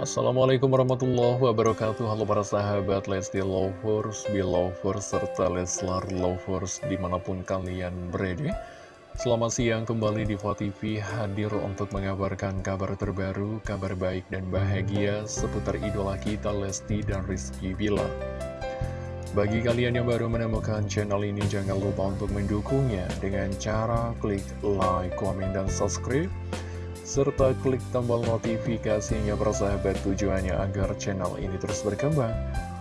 Assalamualaikum warahmatullahi wabarakatuh. Halo para sahabat Lesti Lovers, Belovers, serta Leslar Lovers di mana pun kalian berada. Selamat siang kembali di TV hadir untuk mengabarkan kabar terbaru, kabar baik dan bahagia seputar idola kita Lesti dan Rizky Bilar. Bagi kalian yang baru menemukan channel ini, jangan lupa untuk mendukungnya dengan cara klik like, komen, dan subscribe serta klik tombol notifikasinya persahabat tujuannya agar channel ini terus berkembang.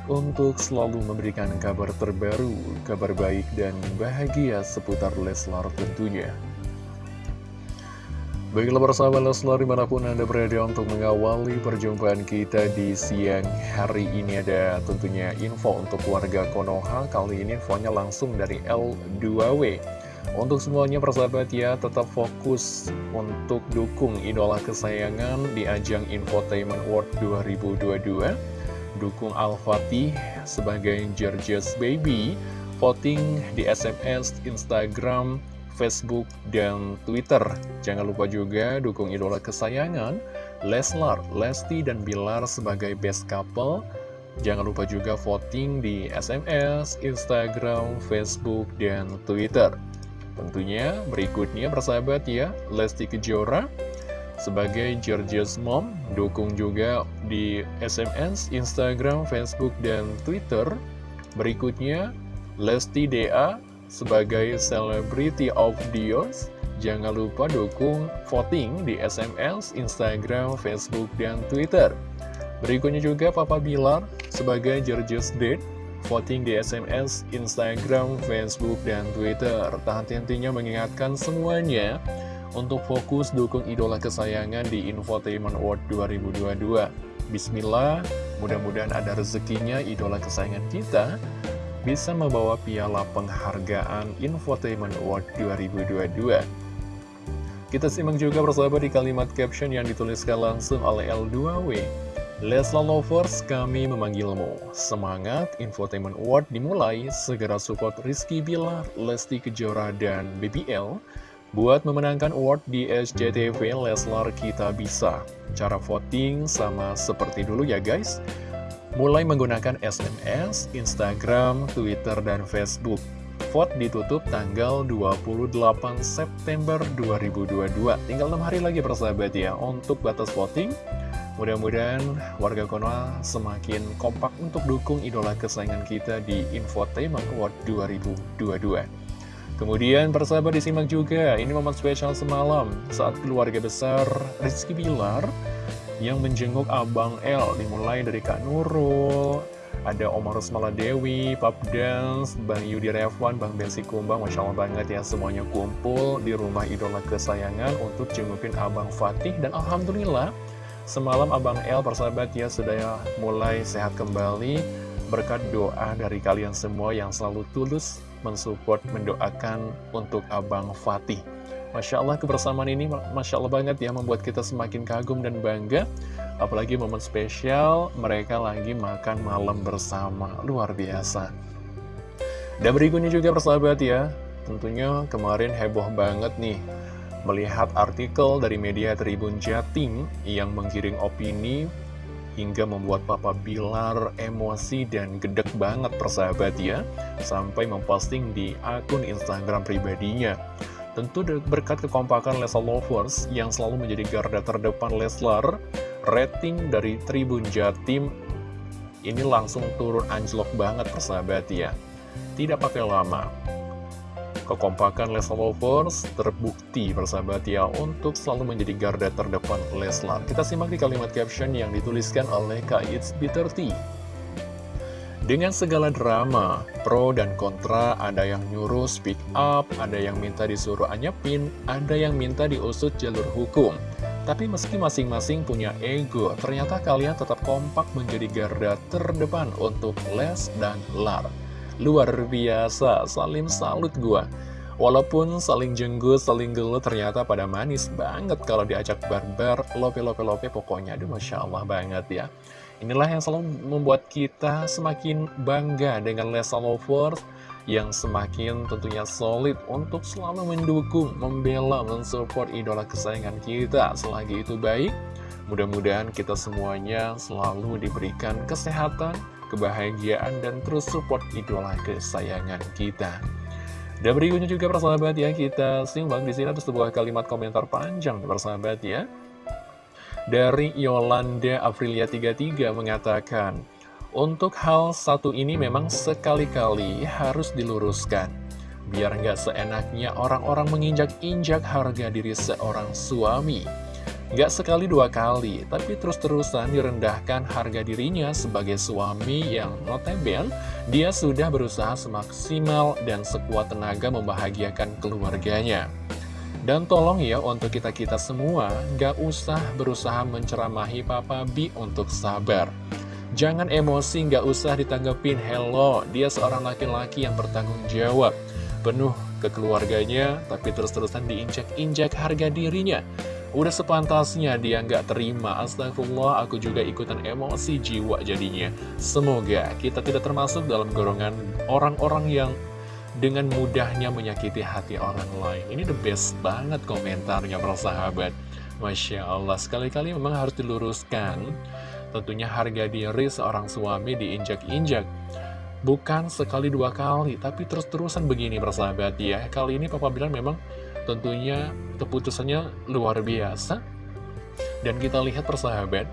Untuk selalu memberikan kabar terbaru, kabar baik dan bahagia seputar Leslar tentunya. Baiklah persahabat Leslar di mana pun Anda berada untuk mengawali perjumpaan kita di siang hari ini ada tentunya info untuk warga Konoha. Kali ini infonya langsung dari L2W untuk semuanya persahabat ya, tetap fokus untuk dukung idola kesayangan di ajang Infotainment World 2022. Dukung Al-Fatih sebagai George's Baby, voting di SMS, Instagram, Facebook, dan Twitter. Jangan lupa juga dukung idola kesayangan, Leslar, Lesti, dan Bilar sebagai best couple. Jangan lupa juga voting di SMS, Instagram, Facebook, dan Twitter. Tentunya berikutnya persahabat ya, Lesti Kejora sebagai Georgia's Mom, dukung juga di SMS, Instagram, Facebook, dan Twitter. Berikutnya, Lesti DA sebagai Celebrity of Year. Jangan lupa dukung voting di SMS, Instagram, Facebook, dan Twitter. Berikutnya juga Papa Bilar sebagai Georgia's Date voting di SMS, Instagram, Facebook, dan Twitter. Tak henti-hentinya mengingatkan semuanya untuk fokus dukung idola kesayangan di Infotainment Award 2022. Bismillah, mudah-mudahan ada rezekinya idola kesayangan kita bisa membawa piala penghargaan Infotainment Award 2022. Kita simak juga persahabat di kalimat caption yang dituliskan langsung oleh L2W. Lesla Lovers, kami memanggilmu. Semangat, Infotainment Award dimulai, segera support Rizky Bilar, Lesti Kejora, dan BBL. Buat memenangkan award di SCTV Leslar Kita Bisa. Cara voting sama seperti dulu ya guys. Mulai menggunakan SMS, Instagram, Twitter, dan Facebook. Vote ditutup tanggal 28 September 2022. Tinggal 6 hari lagi persahabat ya untuk batas voting. Mudah-mudahan warga Konoha semakin kompak untuk dukung idola kesayangan kita di Infotainment Award 2022. Kemudian persahabat disimak juga, ini momen spesial semalam saat keluarga besar Rizky Bilar yang menjenguk Abang L dimulai dari Kak Nurul, ada Omar Rusmala Dewi, Pap Dance, Bang Yudi Revan, Bang Bensi Kumbang, Masya Allah banget ya semuanya kumpul di rumah idola kesayangan untuk jengukin Abang Fatih dan Alhamdulillah Semalam Abang El persahabat ya sudah mulai sehat kembali. Berkat doa dari kalian semua yang selalu tulus mensupport, mendoakan untuk Abang Fatih. Masya Allah kebersamaan ini Masya Allah banget ya membuat kita semakin kagum dan bangga. Apalagi momen spesial mereka lagi makan malam bersama. Luar biasa. Dan berikutnya juga persahabat ya Tentunya kemarin heboh banget nih melihat artikel dari media Tribun Jatim yang menggiring opini hingga membuat Papa Bilar emosi dan gedek banget persahabat ya sampai memposting di akun Instagram pribadinya. Tentu berkat kekompakan Leslar Lovers yang selalu menjadi garda terdepan Leslar rating dari Tribun Jatim ini langsung turun anjlok banget persahabat ya. Tidak pakai lama Kekompakan Leslar Lovers terbukti bersahabat ya untuk selalu menjadi garda terdepan Leslar. Kita simak di kalimat caption yang dituliskan oleh Kak It's B30. Dengan segala drama, pro dan kontra, ada yang nyuruh speak up, ada yang minta disuruh anyepin, ada yang minta diusut jalur hukum. Tapi meski masing-masing punya ego, ternyata kalian tetap kompak menjadi garda terdepan untuk Les dan Lar. Luar biasa, salim salut gua. Walaupun saling jenggut, saling gelut, ternyata pada manis banget kalau diajak barbar, lope-lope-lope pokoknya. Aduh, Masya Allah banget ya. Inilah yang selalu membuat kita semakin bangga dengan Lesa Lovers yang semakin tentunya solid untuk selalu mendukung, membela, mensupport idola kesayangan kita. Selagi itu baik, Mudah-mudahan kita semuanya selalu diberikan kesehatan, kebahagiaan, dan terus support idola kesayangan kita. Dan berikutnya juga persahabat ya, kita simak di sini ada sebuah kalimat komentar panjang persahabat ya. Dari Yolanda Aprilia 33 mengatakan, Untuk hal satu ini memang sekali-kali harus diluruskan. Biar nggak seenaknya orang-orang menginjak-injak harga diri seorang suami. Gak sekali dua kali, tapi terus-terusan direndahkan harga dirinya sebagai suami yang notabene dia sudah berusaha semaksimal dan sekuat tenaga membahagiakan keluarganya. Dan tolong ya untuk kita-kita semua, gak usah berusaha menceramahi Papa B untuk sabar. Jangan emosi, gak usah ditanggepin, hello, dia seorang laki-laki yang bertanggung jawab. Penuh ke keluarganya, tapi terus-terusan diinjak-injak harga dirinya. Udah sepantasnya dia nggak terima. Astagfirullah aku juga ikutan emosi jiwa jadinya. Semoga kita tidak termasuk dalam golongan orang-orang yang dengan mudahnya menyakiti hati orang lain. Ini the best banget komentarnya para sahabat. Masya Allah sekali-kali memang harus diluruskan. Tentunya harga diri seorang suami diinjak-injak. Bukan sekali dua kali Tapi terus-terusan begini persahabat ya. Kali ini papa bilang memang tentunya keputusannya luar biasa. Dan kita lihat persahabat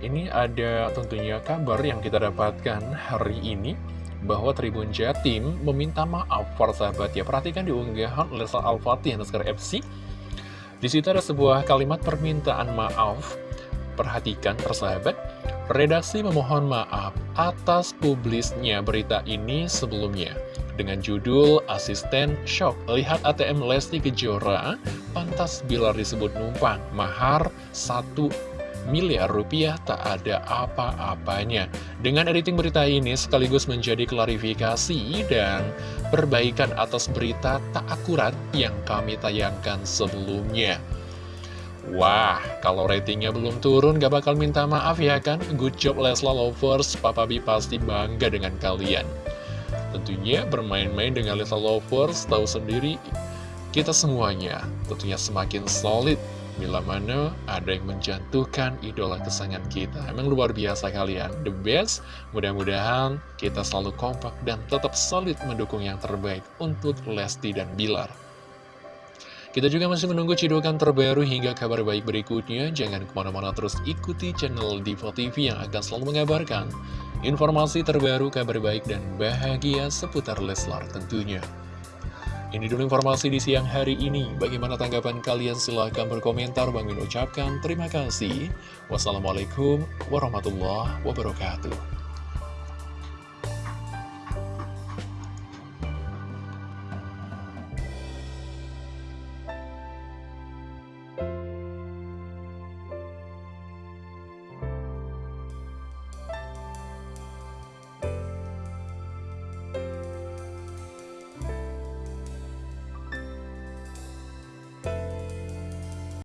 ini ada tentunya kabar yang kita dapatkan hari ini bahwa Tribun Jatim meminta maaf sahabat ya perhatikan di unggahan Lesa Al-Fatih Naskar FC di situ ada sebuah kalimat permintaan maaf. Perhatikan persahabat redaksi memohon maaf atas publisnya berita ini sebelumnya dengan judul Asisten Shock. Lihat ATM Lesti Kejora, pantas bila disebut numpang, mahar 1 miliar rupiah tak ada apa-apanya. Dengan editing berita ini sekaligus menjadi klarifikasi dan perbaikan atas berita tak akurat yang kami tayangkan sebelumnya. Wah, kalau ratingnya belum turun gak bakal minta maaf ya kan? Good job Lesla Lovers, Papa B pasti bangga dengan kalian. Tentunya bermain-main dengan Little Lovers tahu sendiri kita semuanya tentunya semakin solid bila mana ada yang menjatuhkan idola kesayangan kita. Emang luar biasa kalian, the best. Mudah-mudahan kita selalu kompak dan tetap solid mendukung yang terbaik untuk Lesti dan Bilar. Kita juga masih menunggu cidukan terbaru hingga kabar baik berikutnya. Jangan ke mana-mana terus ikuti channel Diva TV yang akan selalu mengabarkan informasi terbaru, kabar baik, dan bahagia seputar Leslar tentunya. Ini dulu informasi di siang hari ini. Bagaimana tanggapan kalian? Silahkan berkomentar. Bang Min ucapkan terima kasih. Wassalamualaikum warahmatullahi wabarakatuh.